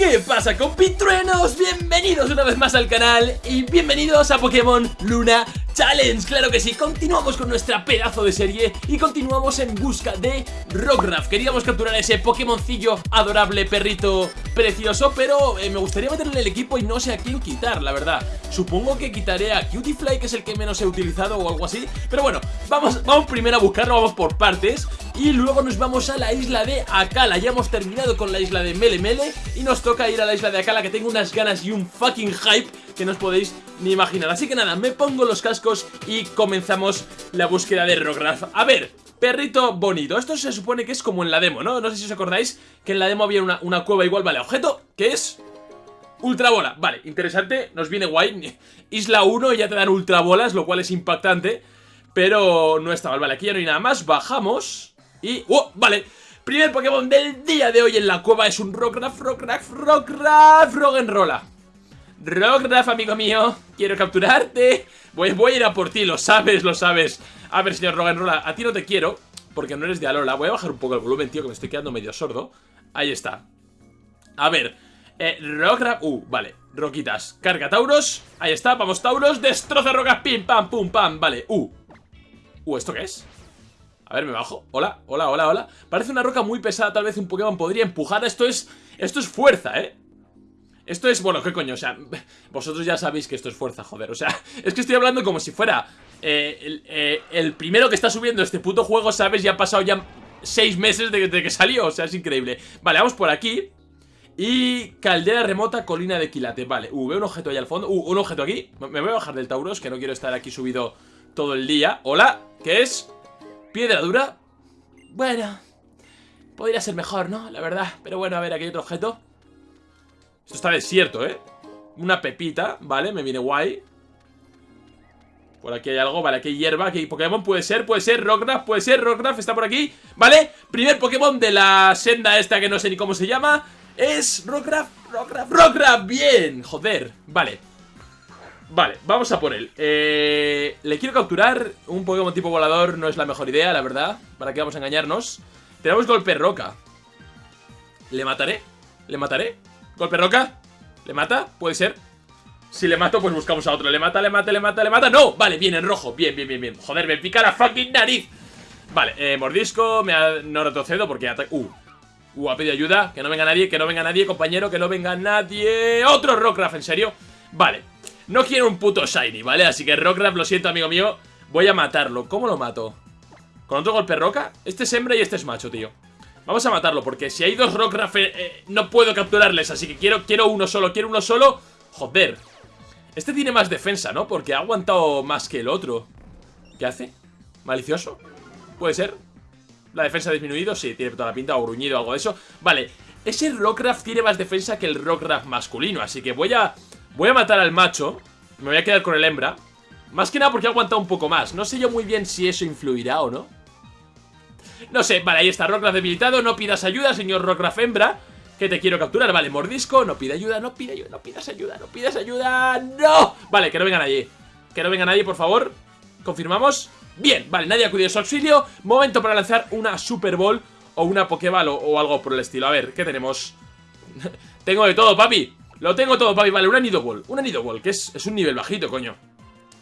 ¿Qué pasa compitruenos? Bienvenidos una vez más al canal y bienvenidos a Pokémon Luna Challenge. Claro que sí, continuamos con nuestra pedazo de serie y continuamos en busca de Rockruff Queríamos capturar ese Pokémoncillo adorable, perrito precioso Pero eh, me gustaría meterle el equipo y no sé a quién quitar, la verdad. Supongo que quitaré a Cutiefly, que es el que menos he utilizado o algo así Pero bueno, vamos, vamos primero a buscarlo, vamos por partes Y luego nos vamos a la isla de Akala. Ya hemos terminado con la isla de Mele Mele Y nos toca ir a la isla de Akala que tengo unas ganas y un fucking hype que no os podéis ni imaginar. Así que nada, me pongo los cascos y comenzamos la búsqueda de Rockruff A ver, perrito bonito Esto se supone que es como en la demo, ¿no? No sé si os acordáis que en la demo había una, una cueva igual Vale, objeto, ¿qué es? Ultrabola, vale, interesante, nos viene guay. Isla 1 y ya te dan ultrabolas, lo cual es impactante Pero no está mal, vale, aquí ya no hay nada más Bajamos y... ¡Oh! Vale, Primer Pokémon del día de hoy en la cueva es un Rockruff, Rockruff, Rockruff, Roggenrola. Rockruff, amigo mío, quiero capturarte. Voy, voy a ir a por ti, lo sabes, lo sabes. A ver, señor Roggenrola, a ti no te quiero, porque no eres de Alola. Voy a bajar un poco el volumen, tío, que me estoy quedando medio sordo. Ahí está. A ver, eh, Rockruff, uh, vale, roquitas. Carga Tauros, ahí está, vamos Tauros, destroza rocas, pim, pam, pum, pam, vale, uh. Uh, ¿esto qué es? A ver, me bajo. Hola, hola, hola, hola. Parece una roca muy pesada, tal vez un Pokémon podría empujar. Esto es... Esto es fuerza, ¿eh? Esto es... Bueno, ¿qué coño? O sea, vosotros ya sabéis que esto es fuerza, joder. O sea, es que estoy hablando como si fuera... Eh, eh, el, primero que está subiendo este puto juego, ¿sabes? Ya ha pasado ya seis meses de, que salió. O sea, es increíble. Vale, vamos por aquí. Y caldera remota, colina de quilate. Vale, uh, veo un objeto ahí al fondo. Uh, un objeto aquí. Me voy a bajar del Tauros, que no quiero estar aquí subido todo el día. Hola, ¿qué es? Piedra dura. Bueno, podría ser mejor, ¿no? La verdad. Pero bueno, a ver, aquí hay otro objeto. Esto está desierto, ¿eh? Una pepita, ¿vale? Me viene guay. Por aquí hay algo, vale, aquí hay hierba, aquí hay Pokémon, puede ser, puede ser, Rockruff, puede ser, Rockruff está por aquí, ¿vale? Primer Pokémon de la senda esta que no sé ni cómo se llama Es Rockruff, Rockruff, Rockruff, bien, joder, vale Vale, vamos a por él eh, Le quiero capturar Un Pokémon tipo volador no es la mejor idea, la verdad ¿Para qué vamos a engañarnos? Tenemos golpe roca ¿Le mataré? ¿Le mataré? ¿Golpe roca? ¿Le mata? Puede ser Si le mato, pues buscamos a otro ¿Le mata, le mata, le mata, le mata? ¡No! Vale, bien, en rojo Bien, bien, bien, bien Joder, me pica la fucking nariz Vale, eh, mordisco me ha... No retrocedo porque ataca... Uh, uh, ha pedido ayuda Que no venga nadie, que no venga nadie, compañero Que no venga nadie ¡Otro Rockruff, en serio! Vale no quiero un puto Shiny, ¿vale? Así que Rockruff, lo siento, amigo mío Voy a matarlo ¿Cómo lo mato? ¿Con otro golpe roca? Este es hembra y este es macho, tío Vamos a matarlo Porque si hay dos Rockruff eh, eh, No puedo capturarles Así que quiero, quiero uno solo Quiero uno solo Joder Este tiene más defensa, ¿no? Porque ha aguantado más que el otro ¿Qué hace? ¿Malicioso? ¿Puede ser? ¿La defensa ha disminuido? Sí, tiene toda la pinta O gruñido algo de eso Vale Ese Rockruff tiene más defensa que el Rockruff masculino Así que voy a Voy a matar al macho Me voy a quedar con el hembra. Más que nada porque ha aguantado un poco más. No sé yo muy bien si eso influirá o no. No sé, vale, ahí está Rockruff debilitado, no pidas ayuda, señor Rockruff hembra Que te quiero capturar, vale, mordisco No pide ayuda, no pide ayuda, no pidas ayuda No pidas ayuda, no. Vale, que no venga nadie Que no venga nadie, por favor. Confirmamos Bien, vale, nadie ha acudido a su auxilio. Momento para lanzar una Super Bowl O una Pokéball o, o algo por el estilo. A ver, ¿qué tenemos? Tengo de todo, papi lo tengo todo, papi, vale, una Nidowall Una Nidowall, que es, es un nivel bajito, coño.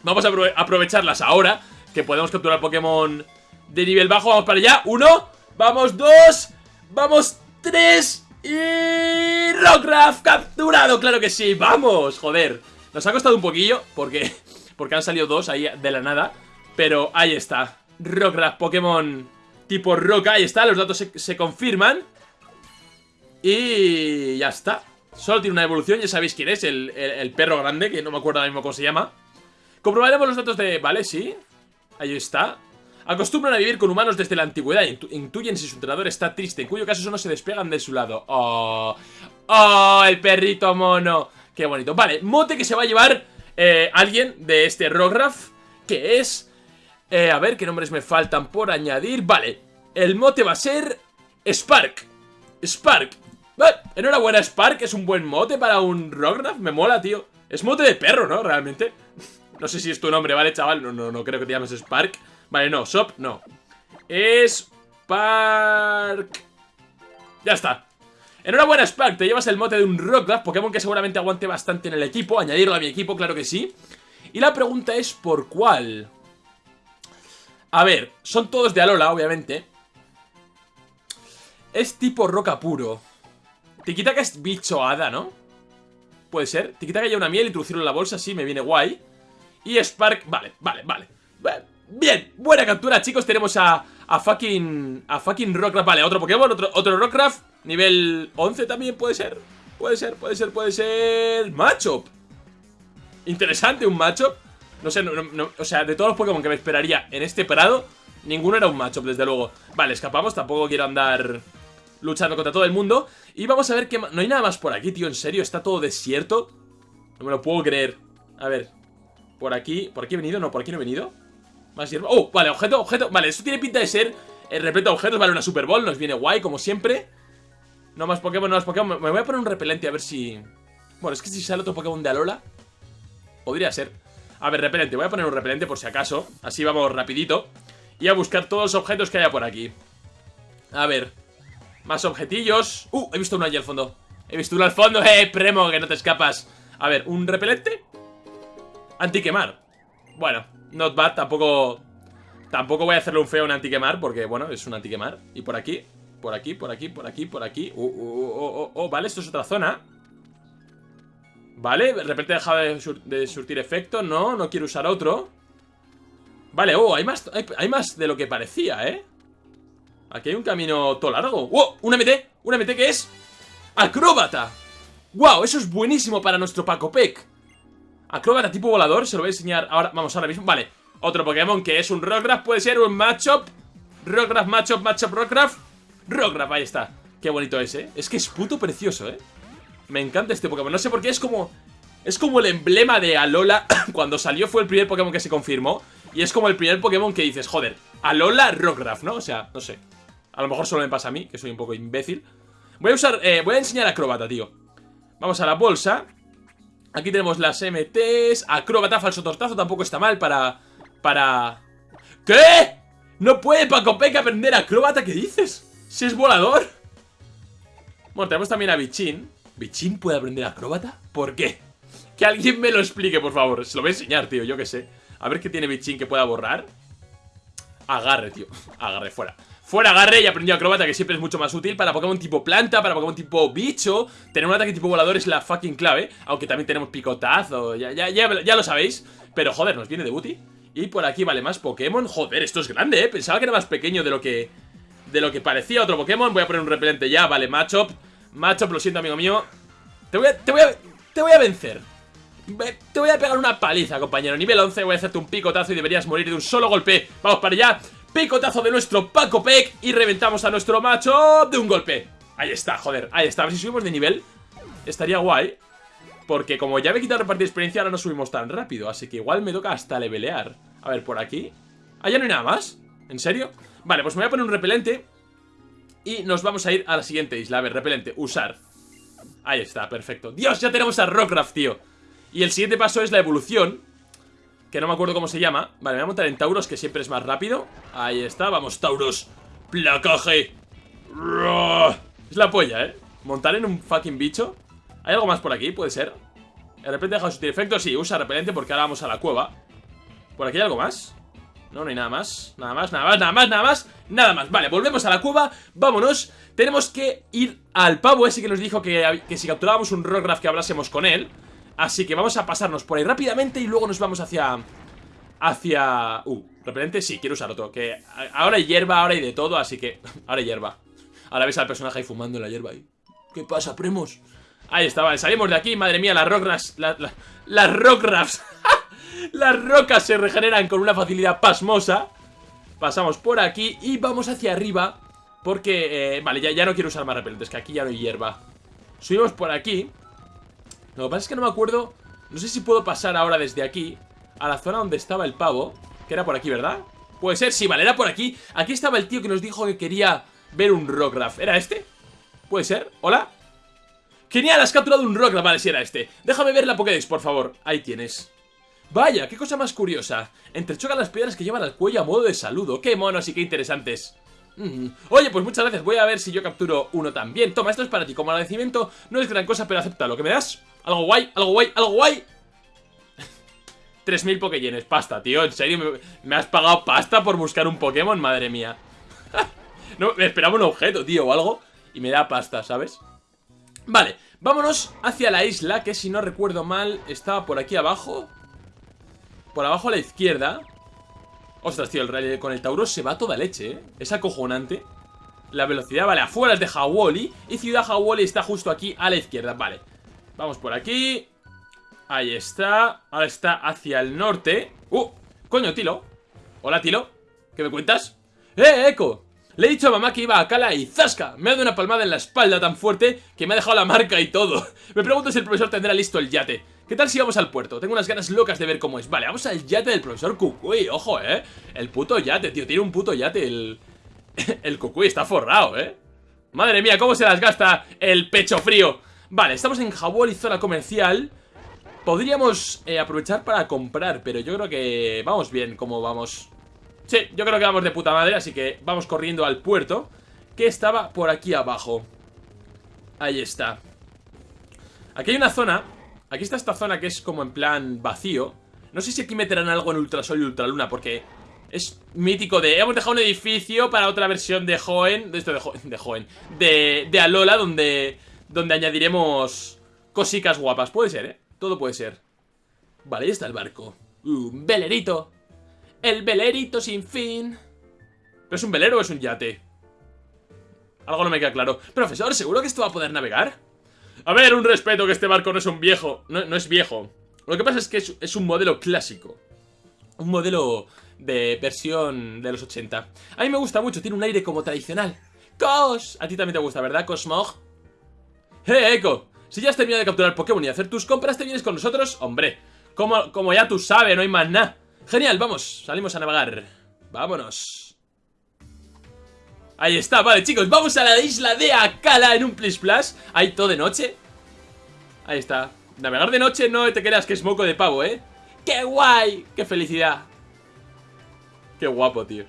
Vamos a aprovecharlas ahora Que podemos capturar Pokémon de nivel bajo. Vamos para allá, uno Vamos, dos Vamos, tres Y... Rockruff capturado, claro que sí Vamos, joder Nos ha costado un poquillo Porque, porque han salido dos ahí de la nada Pero ahí está. Rockruff, Pokémon tipo roca Ahí está, los datos se confirman. Y ya está Solo tiene una evolución, ya sabéis quién es, el, perro grande, que no me acuerdo ahora mismo cómo se llama. Comprobaremos los datos de... Vale, sí. Ahí está. Acostumbran a vivir con humanos desde la antigüedad. Intuyen si su entrenador está triste, en cuyo caso solo se despegan de su lado. ¡Oh! ¡Oh! El perrito mono. Qué bonito. Vale, mote que se va a llevar eh, alguien de este Rockruff, que es... Eh, a ver, ¿qué nombres me faltan por añadir? Vale, el mote va a ser... Spark. Spark. Enhorabuena, Spark, es un buen mote para un Rockruff, me mola, tío. Es mote de perro, ¿no? Realmente. No sé si es tu nombre, ¿vale, chaval? No, no, no creo que te llames Spark. Vale, no, Sop, no. Spark. Ya está. Enhorabuena Spark, te llevas el mote de un Rockruff Pokémon que seguramente aguante bastante en el equipo Añadirlo a mi equipo, claro que sí Y la pregunta es ¿por cuál? A ver, son todos de Alola, obviamente Es tipo roca puro Tikitaka es bicho hada, ¿no? Puede ser. Tikitaka lleva una miel, introducirlo en la bolsa, sí, me viene guay. Y Spark, vale, vale, vale. Bien, buena captura, chicos Tenemos a, a fucking A fucking Rockruff, vale, otro Pokémon, otro, otro Rockruff Nivel 11 también puede ser Puede ser, puede ser, puede ser. Machop Interesante un Machop No sé, o sea, de todos los Pokémon que me esperaría en este prado Ninguno era un Machop, desde luego. Vale, escapamos, tampoco quiero andar Luchando contra todo el mundo Y vamos a ver que... No hay nada más por aquí, tío, en serio Está todo desierto No me lo puedo creer A ver Por aquí, ¿por aquí he venido? No, por aquí no he venido Más hierba Oh, vale, objeto, objeto Vale, esto tiene pinta de ser El repleto de objetos Vale, una Super Bowl Nos viene guay, como siempre no más Pokémon, no más Pokémon. Me voy a poner un repelente a ver si... Bueno, es que si sale otro Pokémon de Alola... Podría ser. A ver, repelente. Voy a poner un repelente por si acaso. Así vamos rapidito. Y a buscar todos los objetos que haya por aquí. A ver. Más objetillos. Uh, he visto uno allí al fondo. He visto uno al fondo. Eh, Premo, que no te escapas. A ver, un repelente. Antiquemar. Bueno, not bad. Tampoco... Tampoco voy a hacerle un feo a un antiquemar porque, bueno, es un antiquemar. Y por aquí por aquí, por aquí, por aquí, por aquí. Oh, oh, oh, oh, vale, esto es otra zona. Vale, de repente ha dejado de, surtir efecto. No, no quiero usar otro. Vale, oh, hay más, hay, más de lo que parecía, ¿eh? Aquí hay un camino todo largo. ¡Oh! ¡Un MT! ¿Un MT que es? ¡Acróbata! ¡Wow! Eso es buenísimo para nuestro Paco Peck. Acróbata tipo volador, se lo voy a enseñar ahora. Vamos, ahora mismo. Vale, otro Pokémon que es un Rockruff, puede ser un Matchup. Rockruff, Matchup, Matchup, Rockruff. Rockruff, ahí está Qué bonito es, ¿eh? Es que es puto precioso, ¿eh? Me encanta este Pokémon No sé por qué, es como... Es como el emblema de Alola Cuando salió fue el primer Pokémon que se confirmó Y es como el primer Pokémon que dices, joder Alola Rockruff, ¿no? O sea, no sé A lo mejor solo me pasa a mí, que soy un poco imbécil Voy a usar... Eh, voy a enseñar Acróbata, tío Vamos a la bolsa Aquí tenemos las MTs Acróbata, falso tortazo Tampoco está mal para... Para... ¿Qué? ¿No puede Paco Peca aprender acróbata? ¿Qué dices? ¡Si es volador! Bueno, tenemos también a Bichín. ¿Bichín puede aprender acróbata? ¿Por qué? Que alguien me lo explique, por favor. Se lo voy a enseñar, tío, yo qué sé. A ver qué tiene Bichín que pueda borrar. Agarre, tío. Agarre, fuera. Fuera agarre y aprendió acróbata, que siempre es mucho más útil para Pokémon tipo planta, para Pokémon tipo bicho. Tener un ataque tipo volador es la fucking clave. Aunque también tenemos picotazo, ya, ya, ya, ya lo sabéis. Pero joder, nos viene de booty. Y por aquí vale más Pokémon. Joder, esto es grande, ¿eh? Pensaba que era más pequeño de lo que de lo que parecía otro Pokémon. Voy a poner un repelente ya, vale, Machop. Machop, lo siento, amigo mío. Te voy a, te voy a, te voy a vencer. Te voy a pegar una paliza, compañero. Nivel 11, voy a hacerte un picotazo y deberías morir de un solo golpe. Vamos para allá. Picotazo de nuestro Paco Peck y reventamos a nuestro Machop de un golpe. Ahí está, joder, ahí está. A ver si subimos de nivel. Estaría guay. Porque como ya me he quitado repartir experiencia, ahora no subimos tan rápido. Así que igual me toca hasta levelear. A ver, por aquí. Ah, ya no hay nada más. ¿En serio? Vale, pues me voy a poner un repelente Y nos vamos a ir a la siguiente isla A ver, repelente, usar Ahí está, perfecto Dios, ya tenemos a Rockcraft, tío Y el siguiente paso es la evolución Que no me acuerdo cómo se llama. Vale, me voy a montar en Tauros, que siempre es más rápido. Ahí está, vamos, Tauros. Placaje. Es la polla, ¿eh? Montar en un fucking bicho. ¿Hay algo más por aquí? ¿Puede ser? De repente deja su efecto, sí, usa repelente porque ahora vamos a la cueva. ¿Por aquí hay algo más? No, no hay nada más. Nada más, nada más, nada más, nada más Nada más, vale, volvemos a la cueva. Vámonos. Tenemos que ir al pavo ese que nos dijo que, que si capturábamos un Rockruff que hablásemos con él Así que vamos a pasarnos por ahí rápidamente Y luego nos vamos hacia... Hacia... Uh, repelente, sí, quiero usar otro Que ahora hay hierba, ahora hay de todo Así que, ahora hay hierba. Ahora ves al personaje ahí fumando en la hierba ahí. ¿Qué pasa, primos? Ahí está, vale, salimos de aquí Madre mía, las Rockruffs Las Rockruffs Las rocas se regeneran con una facilidad pasmosa. Pasamos por aquí y vamos hacia arriba Porque, eh, vale, ya, ya no quiero usar más repelentes Que aquí ya no hay hierba. Subimos por aquí Lo que pasa es que no me acuerdo No sé si puedo pasar ahora desde aquí A la zona donde estaba el pavo Que era por aquí, ¿verdad? Puede ser, sí, vale, era por aquí Aquí estaba el tío que nos dijo que quería ver un Rockruff ¿Era este? ¿Puede ser? ¿Hola? Genial, has capturado un Rockruff Vale, si era este Déjame ver la Pokédex, por favor Ahí tienes Vaya, qué cosa más curiosa. Entrechocan las piedras que llevan al cuello a modo de saludo. ¡Qué monos y qué interesantes! Mm. Oye, pues muchas gracias. Voy a ver si yo capturo uno también. Toma, esto es para ti. Como agradecimiento, no es gran cosa, pero acepta lo que me das. Algo guay, algo guay, algo guay. 3.000 Pokéyenes, pasta, tío. ¿En serio? ¿Me, ¿Me, has pagado pasta por buscar un Pokémon? Madre mía. no, me esperaba un objeto, tío, o algo. Y me da pasta, ¿sabes? Vale, vámonos hacia la isla, que si no recuerdo mal, estaba por aquí abajo. Por abajo a la izquierda. Ostras, tío, el, con el Tauros se va toda leche, ¿eh? Es acojonante. La velocidad, vale, afuera es de Hawoli Y Ciudad Hawoli está justo aquí a la izquierda, vale Vamos por aquí. Ahí está. Ahora está hacia el norte. ¡Uh! Coño, Tilo. Hola, Tilo. ¿Qué me cuentas? ¡Eh, Eco! Le he dicho a mamá que iba a Cala y ¡zasca! Me ha dado una palmada en la espalda tan fuerte que me ha dejado la marca y todo. Me pregunto si el profesor tendrá listo el yate. ¿Qué tal si vamos al puerto? Tengo unas ganas locas de ver cómo es. Vale, vamos al yate del profesor Kukui Ojo, eh. El puto yate, tío. Tiene un puto yate El, el Kukui está forrado, eh. Madre mía, cómo se las gasta el pecho frío Vale, estamos en y zona comercial. Podríamos eh, aprovechar para comprar Pero yo creo que vamos bien como vamos. Sí, yo creo que vamos de puta madre Así que vamos corriendo al puerto Que estaba por aquí abajo. Ahí está. Aquí hay una zona Aquí está esta zona que es como en plan vacío. No sé si aquí meterán algo en Ultrasol y Ultraluna Porque es mítico de... Hemos dejado un edificio para otra versión de Joen De esto de, Joen, de Joen De, de Alola donde, donde añadiremos cositas guapas Puede ser, ¿eh? Todo puede ser Vale, ahí está el barco Un velerito El velerito sin fin ¿Pero es un velero o es un yate? Algo no me queda claro Profesor, ¿seguro que esto va a poder navegar? A ver, un respeto que este barco no es un viejo No, no es viejo Lo que pasa es que es, un modelo clásico Un modelo de versión de los 80 A mí me gusta mucho, tiene un aire como tradicional ¡Cos! A ti también te gusta, ¿verdad, Cosmog? ¡Eh, Echo! Si ya has terminado de capturar Pokémon y hacer tus compras, ¿te vienes con nosotros? ¡Hombre! Como, como ya tú sabes, no hay más nada Genial, vamos, salimos a navegar Vámonos Ahí está, vale chicos, vamos a la isla de Akala en un Plis Plus Ahí todo de noche Ahí está Navegar de noche no te creas que es moco de pavo, ¿eh? ¡Qué guay! ¡Qué felicidad! ¡Qué guapo, tío!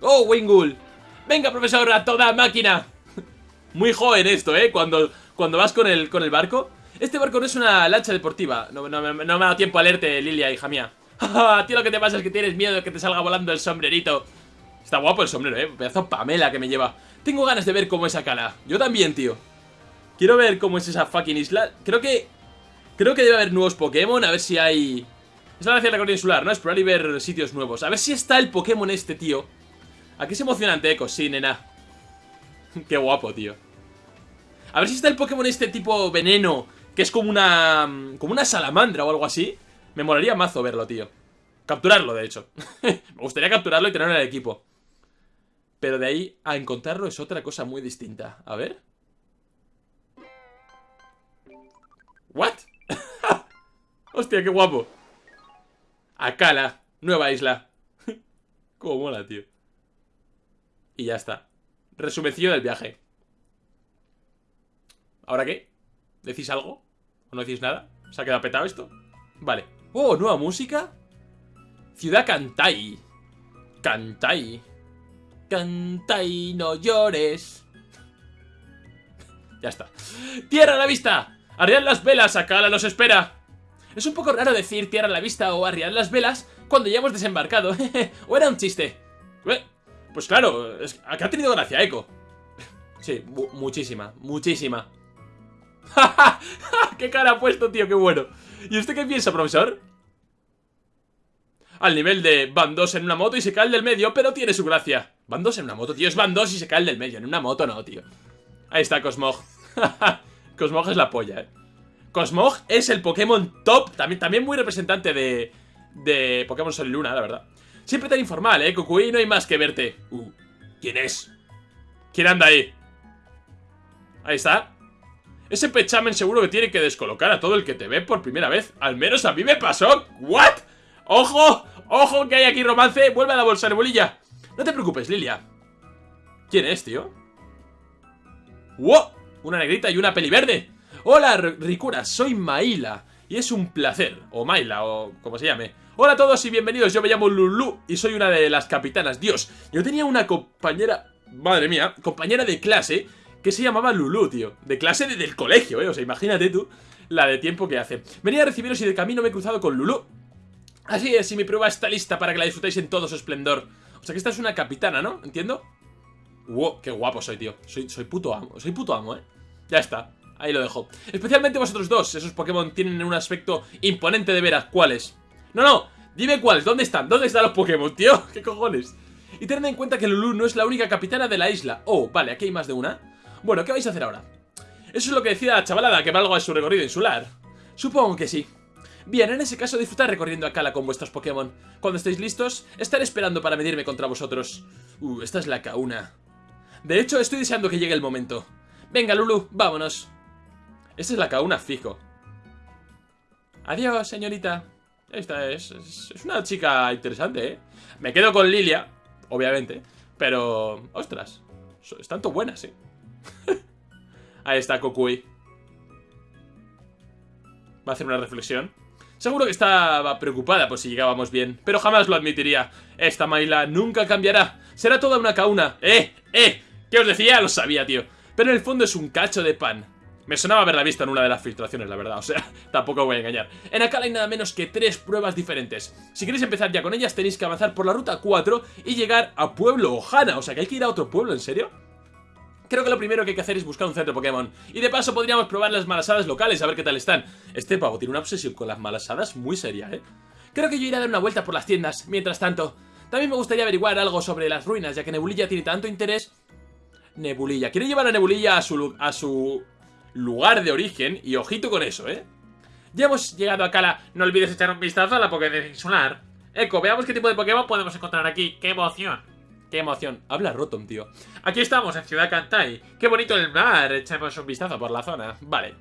¡Oh, Wingull! ¡Venga, profesor, a toda máquina! Muy joven esto, ¿eh? Cuando, cuando vas con el, con el barco Este barco no es una lancha deportiva No, me ha dado tiempo a leerte, Lilia, hija mía A ti lo que te pasa es que tienes miedo de que te salga volando el sombrerito Está guapo el sombrero, eh. Pedazo Pamela que me lleva. Tengo ganas de ver cómo es Akala. Yo también, tío. Quiero ver cómo es esa fucking isla. Creo que... Creo que debe haber nuevos Pokémon. A ver si hay... Es la gracia de la insular, ¿no? Explorar y ver sitios nuevos. A ver si está el Pokémon este, tío. Aquí es emocionante, Echo. Sí, nena. Qué guapo, tío. A ver si está el Pokémon este tipo veneno. Que es como una... Como una salamandra o algo así. Me molaría mazo verlo, tío. Capturarlo, de hecho. Me gustaría capturarlo y tenerlo en el equipo. Pero de ahí a encontrarlo es otra cosa muy distinta. A ver. ¿What? Hostia, qué guapo. Akala, nueva isla. Cómo mola, tío. Y ya está. Resumencillo del viaje. ¿Ahora qué? ¿Decís algo? ¿O no decís nada? ¿Se ha quedado petado esto? Vale. Oh, nueva música. Ciudad Kantai. Kantai. Canta no llores. ya está. ¡Tierra a la vista! ¡Arriad las velas! ¡Akala nos espera! Es un poco raro decir tierra a la vista o arriad las velas cuando ya hemos desembarcado. ¿O era un chiste? Pues claro, es, ha tenido gracia, Eco. sí, muchísima, muchísima. ¡Qué cara ha puesto, tío! ¡Qué bueno! ¿Y usted qué piensa, profesor? Al nivel de van dos en una moto y se cae el del medio, pero tiene su gracia. Van dos en una moto, tío. Es van dos y se cae el del medio. En una moto no, tío. Ahí está Cosmog. Cosmog es la polla, eh. Cosmog es el Pokémon top. También, también muy representante de, de Pokémon Sol y Luna, la verdad. Siempre tan informal, eh. Kukui, no hay más que verte. Uh, ¿quién es? ¿Quién anda ahí? Ahí está. Ese pechamen seguro que tiene que descolocar a todo el que te ve por primera vez. Al menos a mí me pasó. ¿What? ¡Ojo! ¡Ojo que hay aquí romance! ¡Vuelve a la bolsa de bolilla! No te preocupes, Lilia. ¿Quién es, tío? ¡Wow! Una negrita y una peli verde. Hola, Ricura, soy Maila. Y es un placer. O Maila, o como se llame. Hola a todos y bienvenidos, yo me llamo Lulu y soy una de las capitanas Dios, yo tenía una compañera, madre mía, compañera de clase que se llamaba Lulu, tío De clase del colegio, eh, o sea, imagínate tú la de tiempo que hace Venía a recibiros y de camino me he cruzado con Lulu Así es, y mi prueba está lista para que la disfrutéis en todo su esplendor O sea que esta es una capitana, ¿no? ¿Entiendo? Wow, qué guapo soy, tío Soy, soy puto amo, soy puto amo, ¿eh? Ya está, ahí lo dejo Especialmente vosotros dos, esos Pokémon tienen un aspecto imponente de veras ¿Cuáles? No, no, dime cuáles, ¿dónde están? ¿Dónde están los Pokémon, tío? ¿Qué cojones? Y tened en cuenta que Lulu no es la única capitana de la isla Oh, vale, aquí hay más de una Bueno, ¿qué vais a hacer ahora? Eso es lo que decía la chavalada, que valgo a su recorrido insular Supongo que sí Bien, en ese caso disfrutad recorriendo a Cala con vuestros Pokémon. Cuando estéis listos, estaré esperando para medirme contra vosotros. Uh, esta es la Kauna. De hecho, estoy deseando que llegue el momento. Venga, Lulu, vámonos. Esta es la Kauna fijo. Adiós, señorita. Esta es, es, una chica interesante, ¿eh? Me quedo con Lilia, obviamente. Pero, ostras, están tan buenas, ¿eh? Ahí está Kokui. Va a hacer una reflexión. Seguro que estaba preocupada por si llegábamos bien, pero jamás lo admitiría. Esta Maila nunca cambiará. Será toda una cauna. ¡Eh! ¡Eh! ¿Qué os decía? Lo sabía, tío. Pero en el fondo es un cacho de pan. Me sonaba haberla visto en una de las filtraciones, la verdad, o sea, tampoco voy a engañar. En acá hay nada menos que tres pruebas diferentes. Si queréis empezar ya con ellas, tenéis que avanzar por la ruta 4 y llegar a Pueblo Ojana. O sea, que hay que ir a otro pueblo, ¿en serio? Creo que lo primero que hay que hacer es buscar un centro Pokémon. Y de paso podríamos probar las malasadas locales, a ver qué tal están. Este pavo tiene una obsesión con las malasadas muy seria, ¿eh? Creo que yo iré a dar una vuelta por las tiendas, mientras tanto. También me gustaría averiguar algo sobre las ruinas, ya que Nebulilla tiene tanto interés... Nebulilla. Quiere llevar a Nebulilla a su, a su lugar de origen, y ojito con eso, ¿eh? Ya hemos llegado a Cala. No olvides echar un vistazo a la Pokédex insular. Eco, veamos qué tipo de Pokémon podemos encontrar aquí. ¡Qué emoción! Qué emoción. Habla Rotom, tío. Aquí estamos, en Ciudad Kantai. Qué bonito el mar. Echemos un vistazo por la zona. Vale.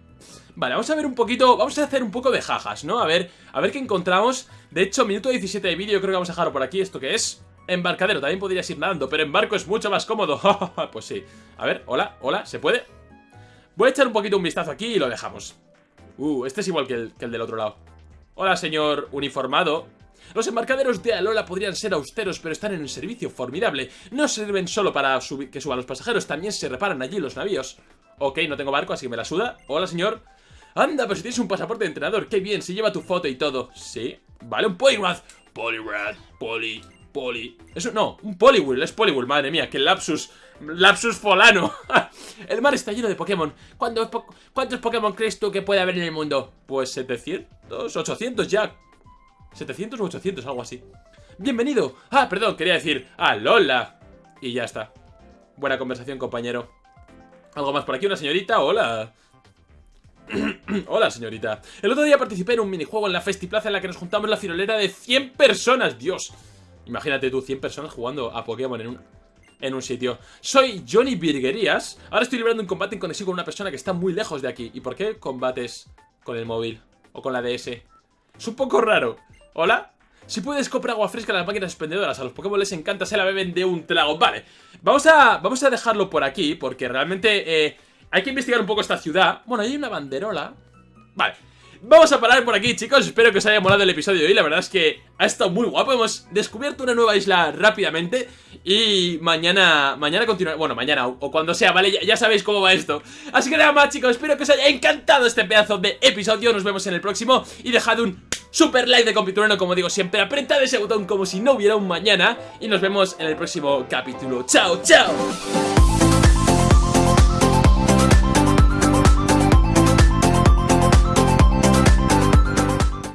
Vale, vamos a ver un poquito... Vamos a hacer un poco de jajas, ¿no? A ver, a ver qué encontramos. De hecho, minuto 17 de vídeo. Creo que vamos a dejarlo por aquí. ¿Esto qué es? Embarcadero. También podrías ir nadando, pero en barco es mucho más cómodo. pues sí. A ver, hola, hola. ¿Se puede? Voy a echar un poquito un vistazo aquí y lo dejamos. Uh, este es igual que el, que el del otro lado. Hola, señor uniformado. Los embarcaderos de Alola podrían ser austeros, pero están en un servicio formidable. No sirven solo para que suban los pasajeros, también se reparan allí los navíos. Ok, no tengo barco, así que me la suda. Hola, señor. Anda, pero si tienes un pasaporte de entrenador, qué bien, se lleva tu foto y todo. Sí, vale, un Poliwrath. Poliwrath, Poli, Poli. Eso no, un Poliwhirl, es Poliwhirl, madre mía, qué lapsus. Lapsus folano. el mar está lleno de Pokémon. ¿Cuántos, ¿Cuántos Pokémon crees tú que puede haber en el mundo? Pues 700, 800 ya. 700 o 800, algo así ¡Bienvenido! Ah, perdón, quería decir ¡Ah, Lola! Y ya está Buena conversación, compañero ¿Algo más por aquí? ¿Una señorita? ¡Hola! Hola, señorita El otro día participé en un minijuego en la Festiplaza En la que nos juntamos la firolera de 100 personas ¡Dios! Imagínate tú, 100 personas jugando a Pokémon en un, en un sitio. Soy Johnny Virguerías. Ahora estoy librando un combate en conexión con una persona que está muy lejos de aquí. ¿Y por qué combates con el móvil? O con la DS Es un poco raro. ¿Hola? Si puedes comprar agua fresca en las máquinas expendedoras. A los Pokémon les encanta, se la beben de un trago. Vale, vamos a, vamos a dejarlo por aquí Porque realmente eh, hay que investigar un poco esta ciudad. Bueno, hay una banderola. Vale, vamos a parar por aquí chicos. Espero que os haya molado el episodio de hoy. La verdad es que ha estado muy guapo. Hemos descubierto una nueva isla rápidamente. Y mañana, mañana continuar Bueno, mañana o, cuando sea, ¿vale? Ya, ya, sabéis cómo va esto. Así que nada más chicos, espero que os haya encantado este pedazo de episodio. Nos vemos en el próximo. Y dejad un super like de Compiturano, como digo siempre, apretad ese botón como si no hubiera un mañana. Y nos vemos en el próximo capítulo. ¡Chao, chao!